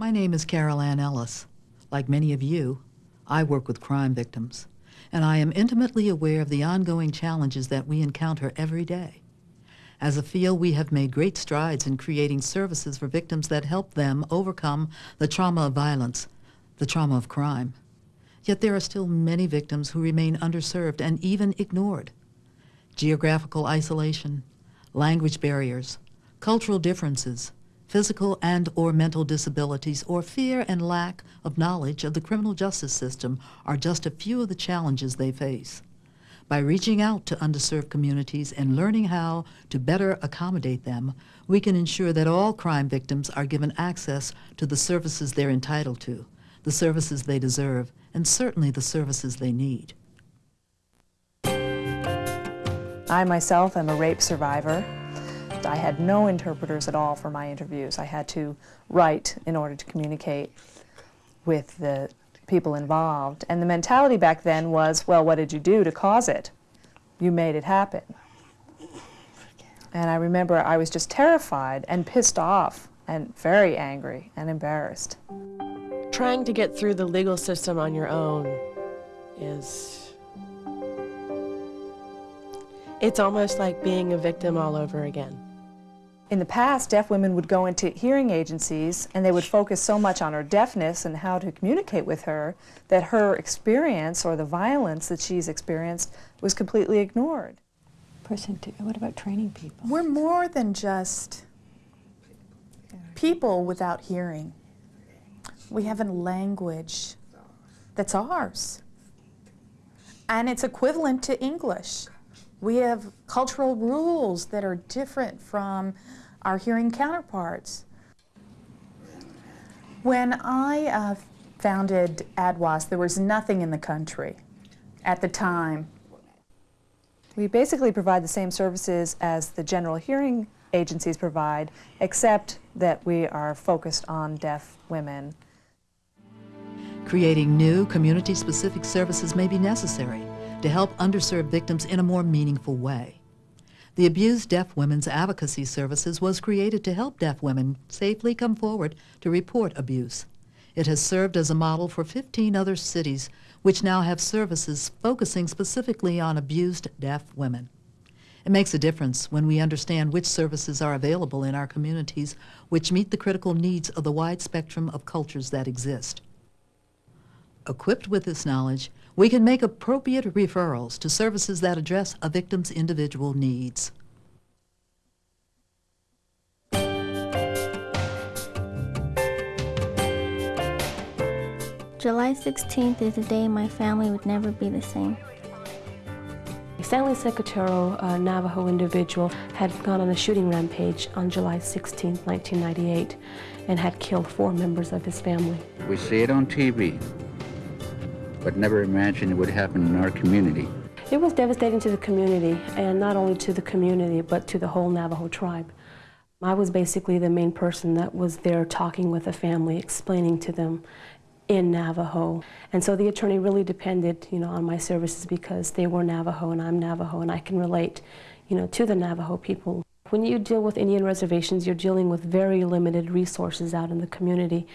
My name is Carol Ann Ellis. Like many of you, I work with crime victims, and I am intimately aware of the ongoing challenges that we encounter every day. As a field, we have made great strides in creating services for victims that help them overcome the trauma of violence, the trauma of crime. Yet there are still many victims who remain underserved and even ignored. Geographical isolation, language barriers, cultural differences, physical and or mental disabilities, or fear and lack of knowledge of the criminal justice system are just a few of the challenges they face. By reaching out to underserved communities and learning how to better accommodate them, we can ensure that all crime victims are given access to the services they're entitled to, the services they deserve, and certainly the services they need. I myself am a rape survivor. I had no interpreters at all for my interviews. I had to write in order to communicate with the people involved. And the mentality back then was, well, what did you do to cause it? You made it happen. And I remember I was just terrified and pissed off and very angry and embarrassed. Trying to get through the legal system on your own is... It's almost like being a victim all over again. In the past, deaf women would go into hearing agencies and they would focus so much on her deafness and how to communicate with her that her experience or the violence that she's experienced was completely ignored. Person two, what about training people? We're more than just people without hearing. We have a language that's ours. And it's equivalent to English. We have cultural rules that are different from our hearing counterparts. When I uh, founded ADWAS, there was nothing in the country at the time. We basically provide the same services as the general hearing agencies provide, except that we are focused on deaf women. Creating new community-specific services may be necessary to help underserved victims in a more meaningful way. The Abused Deaf Women's Advocacy Services was created to help deaf women safely come forward to report abuse. It has served as a model for 15 other cities which now have services focusing specifically on abused deaf women. It makes a difference when we understand which services are available in our communities which meet the critical needs of the wide spectrum of cultures that exist. Equipped with this knowledge, we can make appropriate referrals to services that address a victim's individual needs. July 16th is a day my family would never be the same. Stanley Secatero, a uh, Navajo individual, had gone on a shooting rampage on July 16, 1998, and had killed four members of his family. We see it on TV, but never imagined it would happen in our community. It was devastating to the community, and not only to the community, but to the whole Navajo tribe. I was basically the main person that was there talking with the family, explaining to them in Navajo. And so the attorney really depended, you know, on my services because they were Navajo and I'm Navajo and I can relate, you know, to the Navajo people. When you deal with Indian reservations, you're dealing with very limited resources out in the community.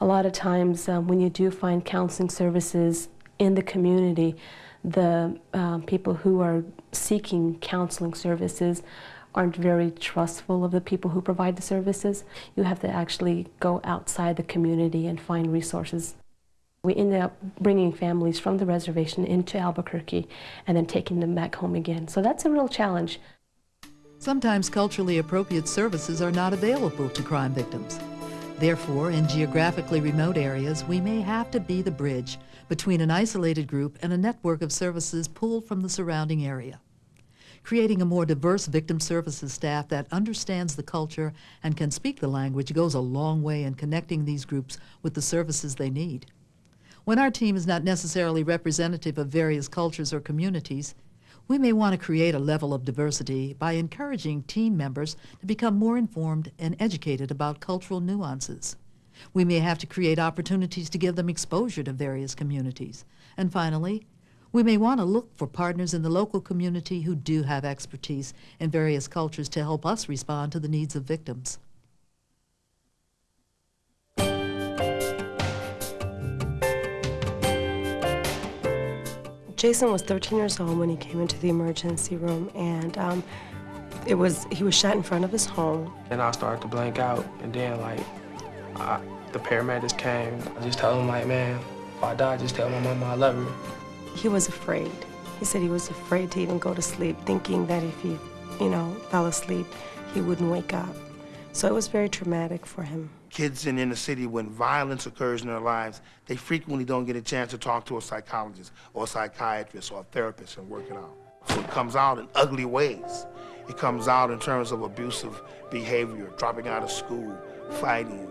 A lot of times um, when you do find counseling services in the community, the um, people who are seeking counseling services aren't very trustful of the people who provide the services. You have to actually go outside the community and find resources. We ended up bringing families from the reservation into Albuquerque and then taking them back home again. So that's a real challenge. Sometimes culturally appropriate services are not available to crime victims. Therefore, in geographically remote areas, we may have to be the bridge between an isolated group and a network of services pulled from the surrounding area. Creating a more diverse victim services staff that understands the culture and can speak the language goes a long way in connecting these groups with the services they need. When our team is not necessarily representative of various cultures or communities, we may want to create a level of diversity by encouraging team members to become more informed and educated about cultural nuances. We may have to create opportunities to give them exposure to various communities. And finally, we may want to look for partners in the local community who do have expertise in various cultures to help us respond to the needs of victims. Jason was 13 years old when he came into the emergency room, and um, it was he was shot in front of his home. And I started to blank out, and then like, I, the paramedics came. I just told him like, man, if I die, just tell my mama I love her. He was afraid. He said he was afraid to even go to sleep, thinking that if he, you know, fell asleep, he wouldn't wake up. So it was very traumatic for him. Kids in inner city, when violence occurs in their lives, they frequently don't get a chance to talk to a psychologist or a psychiatrist or a therapist and work it out. So it comes out in ugly ways. It comes out in terms of abusive behavior, dropping out of school, fighting,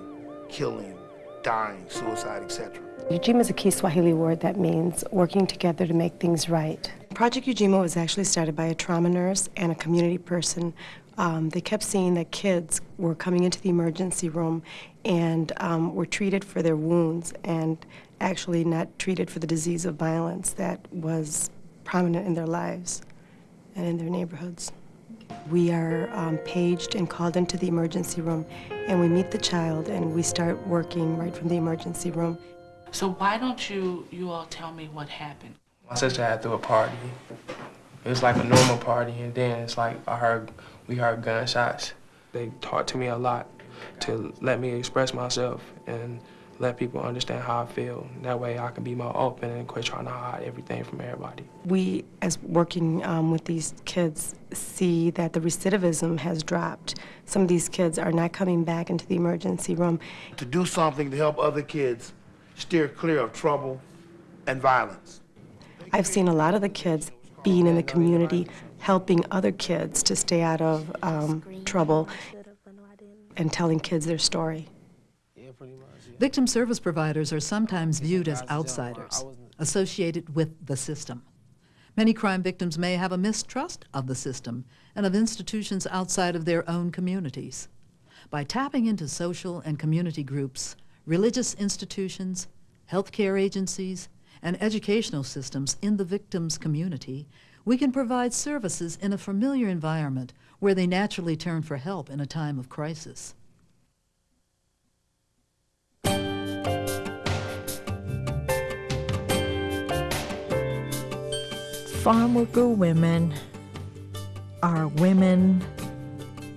killing, dying, suicide, etc. Ujima is a key Swahili word that means working together to make things right. Project Ujima was actually started by a trauma nurse and a community person. Um, they kept seeing that kids were coming into the emergency room and um, were treated for their wounds and actually not treated for the disease of violence that was prominent in their lives and in their neighborhoods. We are um, paged and called into the emergency room, and we meet the child, and we start working right from the emergency room. So why don't you you all tell me what happened? My sister had threw a party. It was like a normal party, and then it's like I heard we heard gunshots. They taught to me a lot to let me express myself and let people understand how I feel. That way I can be more open and quit trying to hide everything from everybody. We, as working um, with these kids, see that the recidivism has dropped. Some of these kids are not coming back into the emergency room. To do something to help other kids steer clear of trouble and violence. I've seen a lot of the kids being in the community, helping other kids to stay out of um, trouble and telling kids their story. Victim service providers are sometimes viewed as outsiders, associated with the system. Many crime victims may have a mistrust of the system and of institutions outside of their own communities. By tapping into social and community groups, religious institutions, healthcare agencies, and educational systems in the victim's community, we can provide services in a familiar environment where they naturally turn for help in a time of crisis. farm worker women are women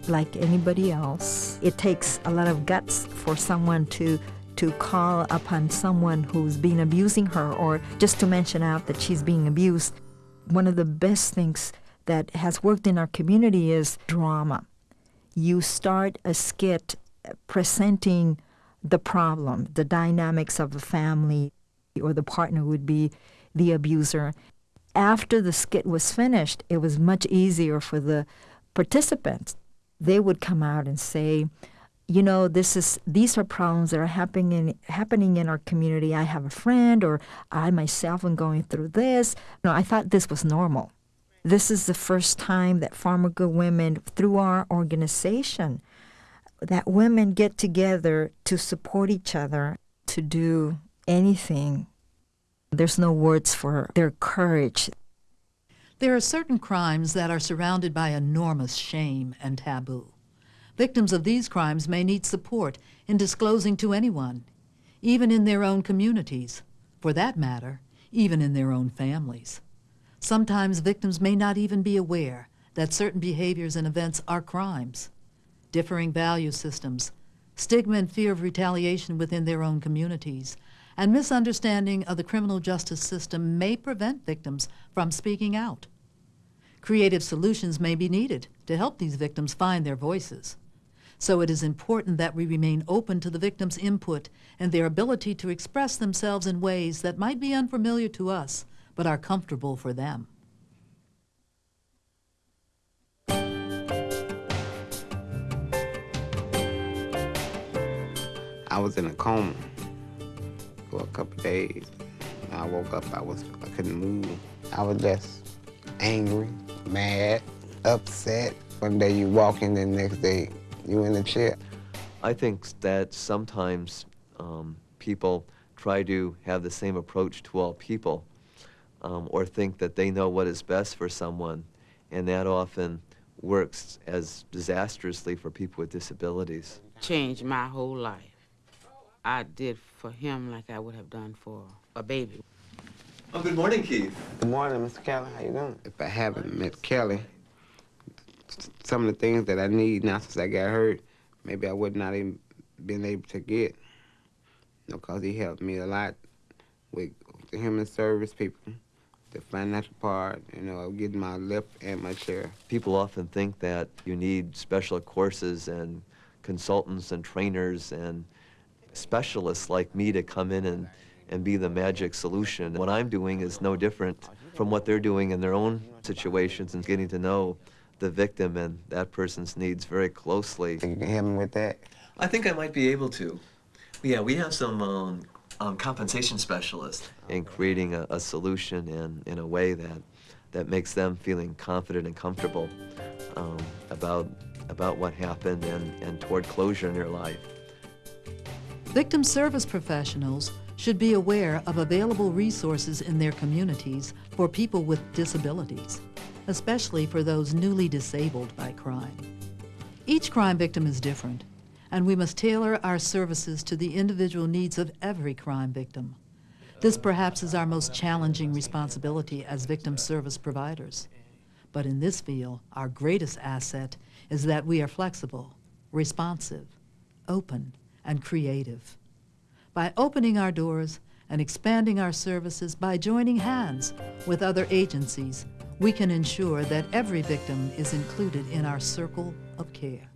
like anybody else. It takes a lot of guts for someone to to call upon someone who's been abusing her or just to mention out that she's being abused. One of the best things that has worked in our community is drama. You start a skit presenting the problem, the dynamics of the family, or the partner would be the abuser. After the skit was finished, it was much easier for the participants. They would come out and say, you know, this is these are problems that are happening in, happening in our community. I have a friend, or I myself am going through this. No, I thought this was normal. This is the first time that farm worker women, through our organization, that women get together to support each other, to do anything. There's no words for their courage. There are certain crimes that are surrounded by enormous shame and taboo. Victims of these crimes may need support in disclosing to anyone, even in their own communities, for that matter, even in their own families. Sometimes victims may not even be aware that certain behaviors and events are crimes. Differing value systems, stigma and fear of retaliation within their own communities, and misunderstanding of the criminal justice system may prevent victims from speaking out. Creative solutions may be needed to help these victims find their voices. So it is important that we remain open to the victims' input and their ability to express themselves in ways that might be unfamiliar to us, but are comfortable for them. I was in a coma for a couple days. When I woke up, I was I couldn't move. I was just angry, mad, upset. One day you walk in, the next day you in the chair. I think that sometimes um, people try to have the same approach to all people um, or think that they know what is best for someone, and that often works as disastrously for people with disabilities. Changed my whole life. I did for him like I would have done for a baby. Oh, good morning, Keith. Good morning, Mr. Kelly. How you doing? If I haven't met Kelly, s- some of the things that I need now since I got hurt, maybe I would not even been able to get. You know, 'cause he helped me a lot with the human service people, the financial part, you know, getting my lift and my chair. People often think that you need special courses and consultants and trainers and specialists like me to come in and, and be the magic solution. What I'm doing is no different from what they're doing in their own situations and getting to know the victim and that person's needs very closely. You can help me with that? I think I might be able to. Yeah, we have some um, um, compensation specialists in creating a, a solution in, in a way that, that makes them feeling confident and comfortable um, about, about what happened and, and toward closure in their life. Victim service professionals should be aware of available resources in their communities for people with disabilities, especially for those newly disabled by crime. Each crime victim is different, and we must tailor our services to the individual needs of every crime victim. This perhaps is our most challenging responsibility as victim service providers. But in this field, our greatest asset is that we are flexible, responsive, open, and creative. By opening our doors and expanding our services by joining hands with other agencies, we can ensure that every victim is included in our circle of care.